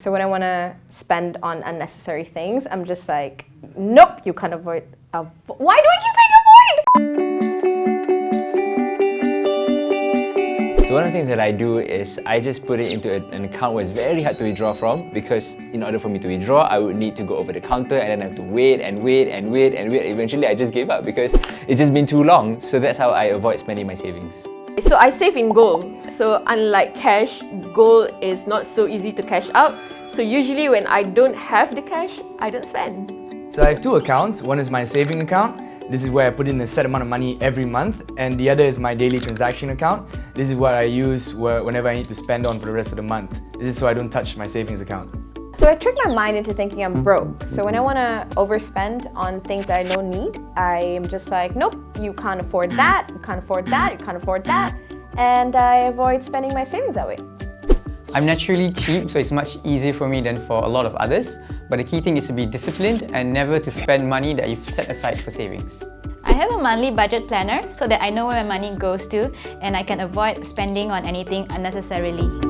So when I want to spend on unnecessary things, I'm just like, nope, you can't avoid. Avo Why do I keep saying avoid? So one of the things that I do is I just put it into an account where it's very hard to withdraw from because in order for me to withdraw, I would need to go over the counter and then I have to wait and wait and wait and wait. Eventually, I just gave up because it's just been too long. So that's how I avoid spending my savings. So I save in gold. So unlike cash, gold is not so easy to cash out. So usually when I don't have the cash, I don't spend. So I have two accounts. One is my saving account. This is where I put in a set amount of money every month. And the other is my daily transaction account. This is what I use whenever I need to spend on for the rest of the month. This is so I don't touch my savings account. So I trick my mind into thinking I'm broke. So when I want to overspend on things that I don't need, I am just like, nope, you can't afford that, you can't afford that, you can't afford that. And I avoid spending my savings that way. I'm naturally cheap, so it's much easier for me than for a lot of others. But the key thing is to be disciplined and never to spend money that you've set aside for savings. I have a monthly budget planner so that I know where my money goes to and I can avoid spending on anything unnecessarily.